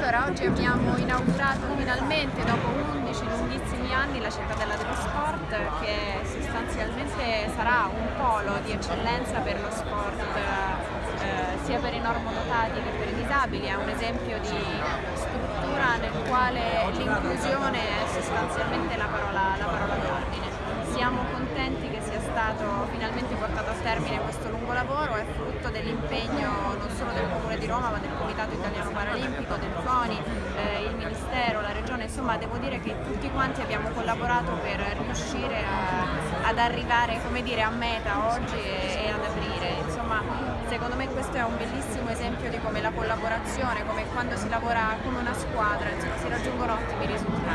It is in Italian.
Allora, oggi abbiamo inaugurato finalmente, dopo 11 lunghissimi anni, la Cittadella dello Sport, che sostanzialmente sarà un polo di eccellenza per lo sport eh, sia per i normodotati che per i disabili, è un esempio di struttura nel quale l'inclusione è sostanzialmente la parola, la parola d'ordine. Siamo contenti che sia stato finalmente portato a termine questo lungo lavoro, è frutto dell'impegno non solo del Comune di Roma ma del Comitato Italiano Paralimpico, del insomma devo dire che tutti quanti abbiamo collaborato per riuscire a, ad arrivare dire, a meta oggi e, e ad aprire. Insomma, secondo me questo è un bellissimo esempio di come la collaborazione, come quando si lavora come una squadra, insomma, si raggiungono ottimi risultati.